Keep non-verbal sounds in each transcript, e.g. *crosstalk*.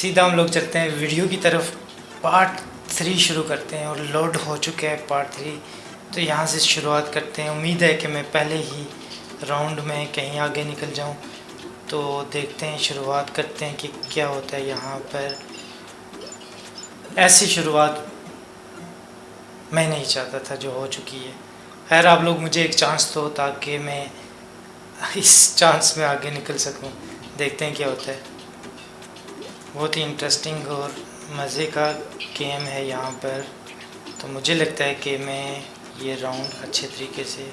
سیدھا ہم لوگ چلتے ہیں، ویڈیو کی طرف پارٹ تھری شروع کرتے ہیں اور لوڈ ہو چکے ہیں پارٹ تھری تو یہاں سے شروعات کرتے ہیں۔ امید ہے کہ میں پہلے ہی راؤنڈ میں کہیں آگے نکل جاؤں۔ تو دیکھتے ہیں، شروعات کرتے ہیں کہ کیا ہوتا ہے یہاں پر۔ ایسی شروعات میں نہیں چاہتا تھا جو ہو چکی ہے۔ خیر، آپ لوگ مجھے ایک چانس دو تاکہ میں اس چانس میں آگے نکل سکوں۔ دیکھتے ہیں کیا ہوتا ہے۔ بہت ہی انٹرسٹنگ اور مزے کا گیم ہے یہاں پر۔ تو مجھے لگتا ہے کہ میں یہ راؤنڈ اچھے طریقے سے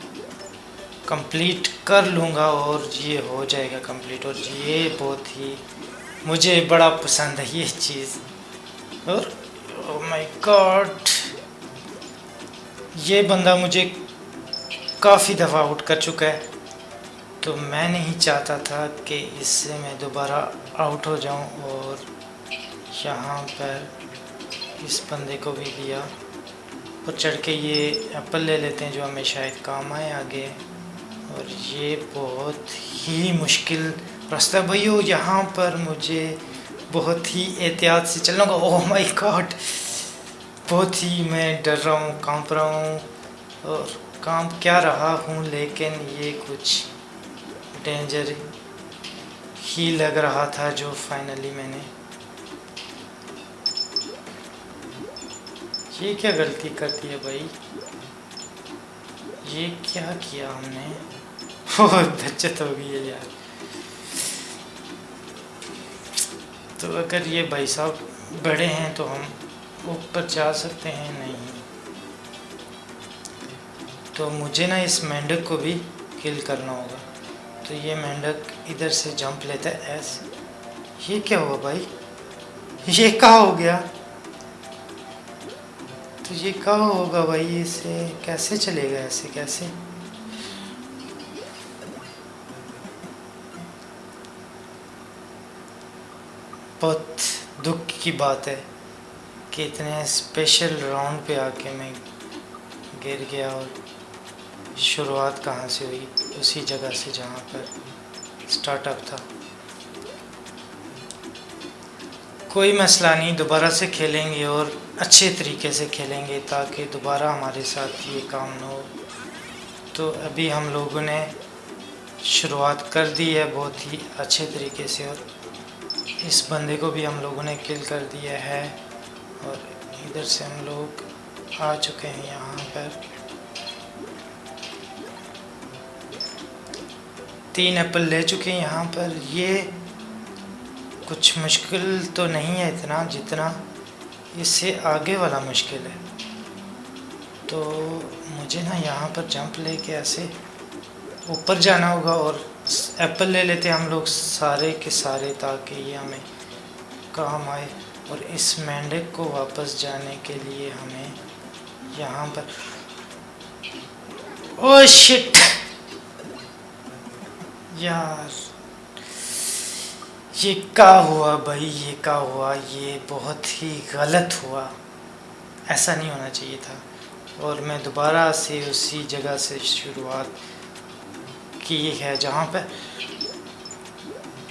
کمپلیٹ کر لوں گا اور یہ ہو جائے گا کمپلیٹ اور یہ بہت ہی مجھے بڑا پسند ہے یہ چیز۔ اور oh مائی گاڈ یہ بندہ مجھے کافی دفعہ آؤٹ کر چکا ہے۔ تو میں نہیں چاہتا تھا کہ اس سے میں دوبارہ آؤٹ ہو جاؤں اور یہاں پر اس بندے کو بھی دیا اور چڑھ کے یہ ایپل لے لیتے ہیں جو ہمیں شاید کام آئے آگے۔ اور یہ بہت ہی مشکل راستہ بھائی ہو یہاں پر مجھے بہت ہی احتیاط سے چلنا ہوگا۔ اوہ مائی گاڈ بہت ہی میں ڈر رہا ہوں، کانپ رہا ہوں۔ اور کام کیا رہا ہوں، لیکن یہ کچھ ڈینجر ہی لگ رہا تھا جو فائنلی میں نے۔ یہ کیا غلطی کر دی ہے بھائی؟ یہ کیا کیا ہم نے؟ بہت بچت ہو گئی ہے یار۔ تو اگر یہ بھائی صاحب بڑے ہیں تو ہم اوپر جا سکتے ہیں؟ نہیں۔ تو مجھے نا اس مینڈک کو بھی کل کرنا ہوگا۔ تو یہ مینڈک ادھر سے جمپ لیتا ہے ایسے یہ کیا ہوا بھائی؟ یہ کہاں ہو گیا؟ تو یہ کہاں ہوگا بھائی؟ اسے کیسے چلے گا؟ ایسے کیسے؟ بہت دکھ کی بات ہے کہ اتنے اسپیشل راؤنڈ پہ آ کے میں گر گیا اور شروعات کہاں سے ہوئی؟ اسی جگہ سے جہاں پر سٹارٹ اپ تھا۔ کوئی مسئلہ نہیں، دوبارہ سے کھیلیں گے اور اچھے طریقے سے کھیلیں گے تاکہ دوبارہ ہمارے ساتھ یہ کام نہ ہو۔ تو ابھی ہم لوگوں نے شروعات کر دی ہے بہت ہی اچھے طریقے سے اور اس بندے کو بھی ہم لوگوں نے کل کر دیا ہے اور ادھر سے ہم لوگ آ چکے ہیں یہاں پر۔ تین ایپل لے چکے ہیں یہاں پر۔ یہ کچھ مشکل تو نہیں ہے اتنا جتنا اس سے آگے والا مشکل ہے۔ تو مجھے نا یہاں پر جمپ لے کے ایسے اوپر جانا ہوگا اور ایپل لے لیتے ہم لوگ سارے کے سارے تاکہ یہ ہمیں کام آئے۔ اور اس مینڈک کو واپس جانے کے لیے ہمیں یہاں پر۔ او شٹ! یار، یہ کیا ہوا بھائی؟ یہ کیا ہوا؟ یہ بہت ہی غلط ہوا۔ ایسا نہیں ہونا چاہیے تھا۔ اور میں دوبارہ سے اسی جگہ سے شروعات کی ہے جہاں پہ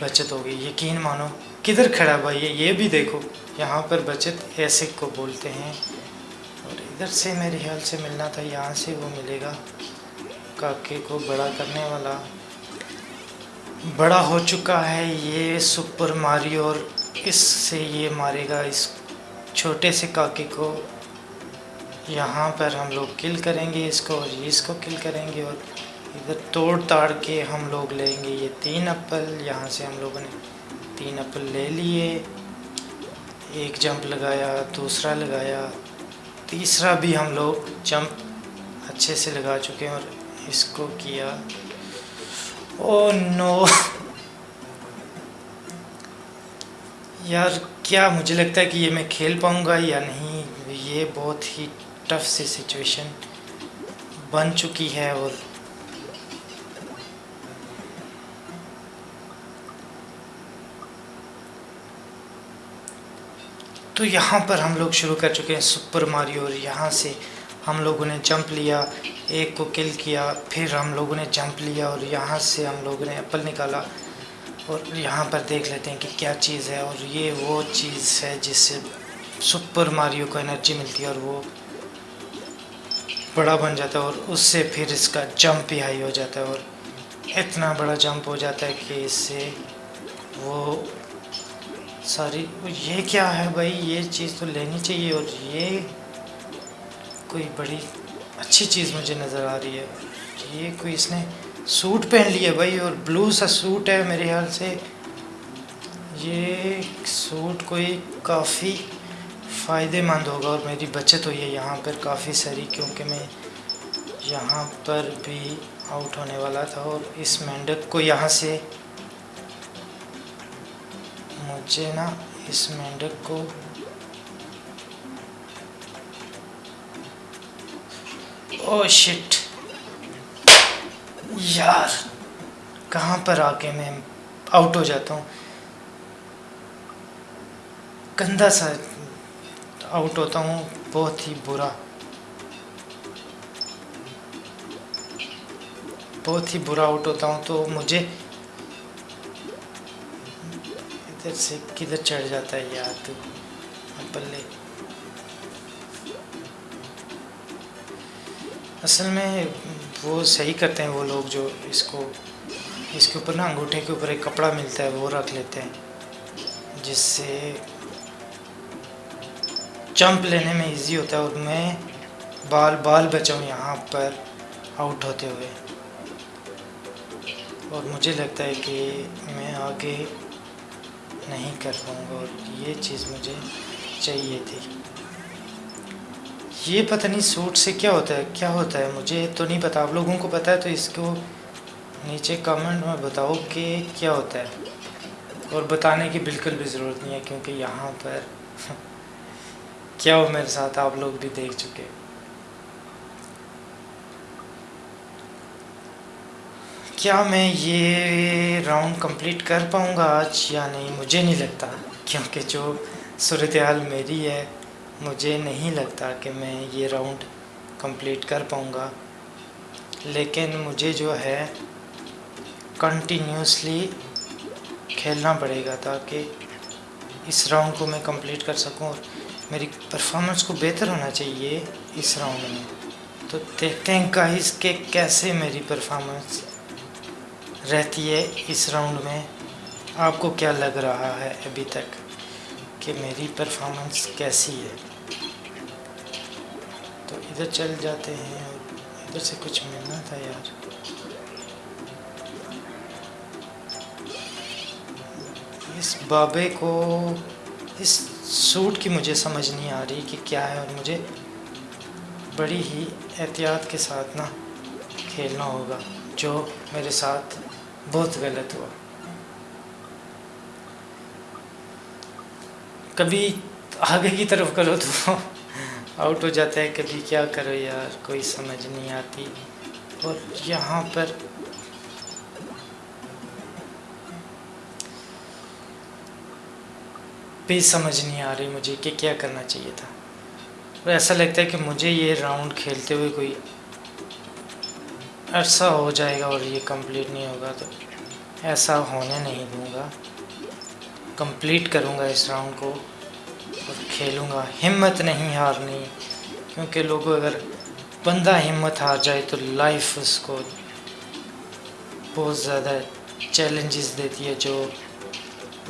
بچت ہو گئی۔ یقین مانو، کدھر کھڑا بھائی؟ یہ بھی دیکھو، یہاں پر بچت ایسے کو بولتے ہیں۔ اور ادھر سے میرے خیال سے ملنا تھا، یہاں سے وہ ملے گا۔ کاکے کو بڑا کرنے والا۔ بڑا ہو چکا ہے یہ سپر ماری اور اس سے یہ مارے گا اس چھوٹے سے کاکے کو۔ یہاں پر ہم لوگ کل کریں گے اس کو اور اس کو کل کریں گے اور ادھر توڑ تاڑ کے ہم لوگ لیں گے۔ یہ تین اپل، یہاں سے ہم لوگوں نے تین اپل لے لیے۔ ایک جمپ لگایا، دوسرا لگایا، تیسرا بھی ہم لوگ جمپ اچھے سے لگا چکے ہیں اور اس کو کیا۔ او نو یار کیا مجھے لگتا ہے کہ یہ میں کھیل پاؤں گا یا نہیں یہ بہت ہی ٹف سی سچویشن بن چکی ہے اور تو یہاں پر ہم لوگ شروع کر چکے ہیں سپر ماری اور یہاں سے ہم لوگوں نے جمپ لیا، ایک کو کل کیا، پھر ہم لوگوں نے جمپ لیا اور یہاں سے ہم لوگوں نے ایپل نکالا اور یہاں پر دیکھ لیتے ہیں کہ کیا چیز ہے اور یہ وہ چیز ہے جس سے سپر ماریو کو انرجی ملتی ہے اور وہ بڑا بن جاتا ہے اور اس سے پھر اس کا جمپ بھی ہائی ہو جاتا ہے اور اتنا بڑا جمپ ہو جاتا ہے کہ اس سے وہ ساری، یہ کیا ہے بھائی؟ یہ چیز تو لینی چاہیے اور یہ کوئی بڑی اچھی چیز مجھے نظر آ رہی ہے یہ کوئی اس نے سوٹ پہن لیا بھائی اور بلو سا سوٹ ہے میرے خیال سے۔ یہ سوٹ کوئی کافی فائدے مند ہوگا اور میری بچت ہوئی ہے یہاں پر کافی ساری کیونکہ میں یہاں پر بھی آؤٹ ہونے والا تھا اور اس مینڈک کو یہاں سے مجھے نا اس مینڈک کو او شٹ یار کہاں پر آ کے میں آؤٹ ہو جاتا ہوں گندا سا آؤٹ ہوتا ہوں بہت ہی برا بہت ہی برا آؤٹ ہوتا ہوں تو مجھے ادھر سے کدھر چڑھ جاتا ہے یار تو پلے اصل میں وہ صحیح کرتے ہیں وہ لوگ جو اس کو، اس کے اوپر نا انگوٹھے کے اوپر ایک کپڑا ملتا ہے، وہ رکھ لیتے ہیں۔ جس سے جمپ لینے میں ایزی ہوتا ہے اور میں بال بال بچاؤں یہاں پر آؤٹ ہوتے ہوئے۔ اور مجھے لگتا ہے کہ میں آگے نہیں کر پاؤں گا اور یہ چیز مجھے چاہیے تھی۔ یہ پتہ نہیں سوٹ سے کیا ہوتا ہے، کیا ہوتا ہے؟ مجھے تو نہیں پتا، آپ لوگوں کو پتہ ہے تو اس کو نیچے کمنٹ میں بتاؤ کہ کیا ہوتا ہے۔ اور بتانے کی بالکل بھی ضرورت نہیں ہے کیونکہ یہاں پر *laughs* کیا ہو میرے ساتھ، آپ لوگ بھی دیکھ چکے۔ کیا میں یہ راؤنڈ کمپلیٹ کر پاؤں گا آج یا نہیں؟ مجھے نہیں لگتا، کیونکہ جو صورتحال میری ہے مجھے نہیں لگتا کہ میں یہ راؤنڈ کمپلیٹ کر پاؤں گا۔ لیکن مجھے جو ہے کنٹینیوسلی کھیلنا پڑے گا تاکہ اس راؤنڈ کو میں کمپلیٹ کر سکوں اور میری پرفارمنس کو بہتر ہونا چاہیے اس راؤنڈ میں۔ تو دیکھتے ہیں گائز کہ کیسے میری پرفارمنس رہتی ہے اس راؤنڈ میں۔ آپ کو کیا لگ رہا ہے ابھی تک؟ کہ میری پرفارمنس کیسی ہے۔ تو ادھر چل جاتے ہیں، ادھر سے کچھ ملنا تھا یار۔ اس بابے کو، اس سوٹ کی مجھے سمجھ نہیں آ رہی کہ کیا ہے اور مجھے بڑی ہی احتیاط کے ساتھ نا کھیلنا ہوگا، جو میرے ساتھ بہت غلط ہوا۔ کبھی آگے کی طرف کرو تو آؤٹ ہو جاتا ہے کبھی کیا کرو یار، کوئی سمجھ نہیں آتی۔ اور یہاں پر بھی سمجھ نہیں آ رہی مجھے کہ کیا کرنا چاہیے تھا۔ اور ایسا لگتا ہے کہ مجھے یہ راؤنڈ کھیلتے ہوئے کوئی عرصہ ہو جائے گا اور یہ کمپلیٹ نہیں ہوگا تو ایسا ہونے نہیں دوں گا۔ کمپلیٹ کروں گا اس راؤنڈ کو اور کھیلوں گا۔ ہمت نہیں ہارنی، کیونکہ لوگوں اگر بندہ ہمت ہار جائے تو لائف اس کو بہت زیادہ چیلنجز دیتی ہے، جو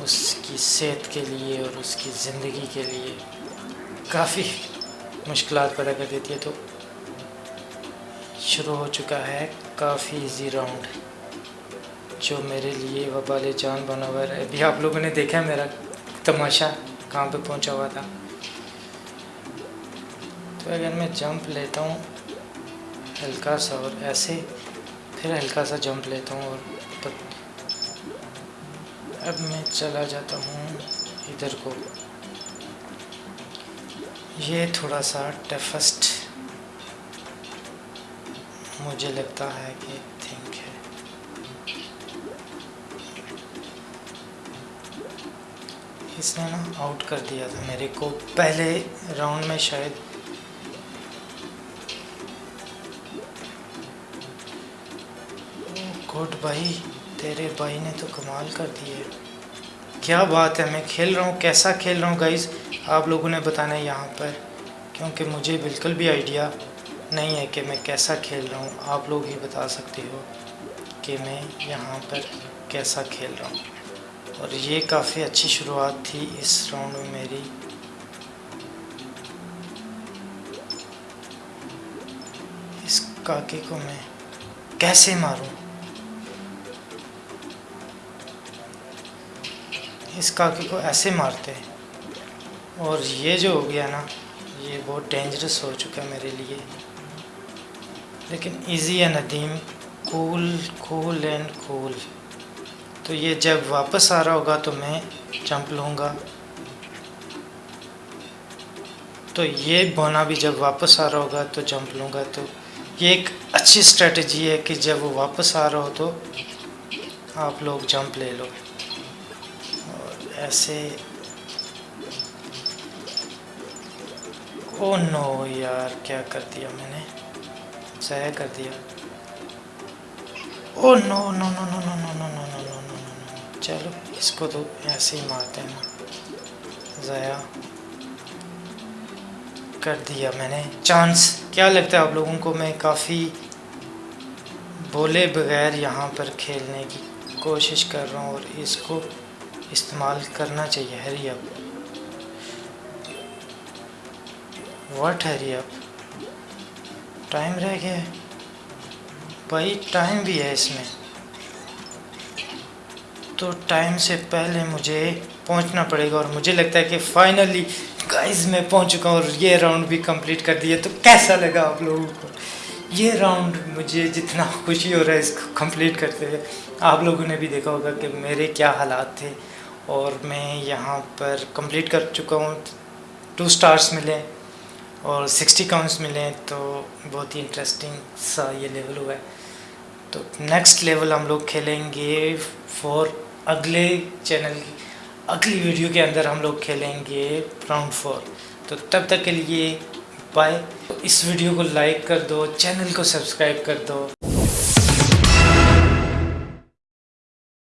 اس کی صحت کے لیے اور اس کی زندگی کے لیے کافی مشکلات پیدا کر دیتی ہے۔ تو شروع ہو چکا ہے کافی ایزی راؤنڈ جو میرے لیے وبال جان بنا ہوا ہے۔ ابھی آپ لوگوں نے دیکھا میرا تماشا کہاں پہ پہنچا ہوا تھا۔ تو اگر میں جمپ لیتا ہوں، ہلکا سا اور ایسے، پھر ہلکا سا جمپ لیتا ہوں اور اب میں چلا جاتا ہوں ادھر کو۔ یہ تھوڑا سا ٹفسٹ مجھے لگتا ہے کہ اس نے نا آؤٹ کر دیا تھا میرے کو پہلے راؤنڈ میں شاید۔ گڈ بھائی، تیرے بھائی نے تو کمال کر دی ہے۔ کیا بات ہے، میں کھیل رہا ہوں۔ کیسا کھیل رہا ہوں گائز آپ لوگوں نے بتانا ہے یہاں پر، کیونکہ مجھے بالکل بھی آئیڈیا نہیں ہے کہ میں کیسا کھیل رہا ہوں۔ آپ لوگ ہی بتا سکتے ہو کہ میں یہاں پر کیسا کھیل رہا ہوں۔ اور یہ کافی اچھی شروعات تھی اس راؤنڈ میں میری۔ اس کاکے کو میں کیسے ماروں؟ اس کاکے کو ایسے مارتے۔ اور یہ جو ہو گیا نا، یہ بہت ڈینجرس ہو چکا ہے میرے لیے۔ لیکن ایزی ہے ندیم کول کول اینڈ کول تو یہ جب واپس آ رہا ہوگا تو میں جمپ لوں گا تو یہ بونا بھی جب واپس آ رہا ہوگا تو جمپ لوں گا تو یہ ایک اچھی اسٹریٹجی ہے کہ جب وہ واپس آ رہا ہو تو آپ لوگ جمپ لے لو اور ایسے او نو یار کیا کر دیا میں نے ضائع کر دیا او نو نو نو نو نو نو نو چلو، اس کو تو ایسے ہی مارتے ہیں۔ ضائع کر دیا میں نے۔ چانس۔ کیا لگتا ہے آپ لوگوں کو میں کافی بولے بغیر یہاں پر کھیلنے کی کوشش کر رہا ہوں اور اس کو استعمال کرنا چاہیے؟ ہری اب واٹ ہری اب ٹائم رہ گیا ہے۔ بھائی، ٹائم بھی ہے اس میں۔ تو ٹائم سے پہلے مجھے پہنچنا پڑے گا اور مجھے لگتا ہے کہ فائنلی گائز میں پہنچ چکا ہوں اور یہ راؤنڈ بھی کمپلیٹ کر دیا تو کیسا لگا آپ لوگوں کو؟ یہ راؤنڈ مجھے جتنا خوشی ہو رہا ہے اس کو کمپلیٹ کرتے ہوئے، آپ لوگوں نے بھی دیکھا ہوگا کہ میرے کیا حالات تھے اور میں یہاں پر کمپلیٹ کر چکا ہوں۔ ٹو سٹارز ملے اور سکسٹی کاؤنٹس ملے، تو بہت ہی انٹرسٹنگ سا یہ لیول ہوا ہے۔ تو نیکسٹ لیول ہم لوگ کھیلیں گے فور اگلے چینل اگلی ویڈیو کے اندر ہم لوگ کھیلیں گے راؤنڈ فور۔ تو تب تک کے لیے بائے اس ویڈیو کو لائک کر دو، چینل کو سبسکرائب کر دو۔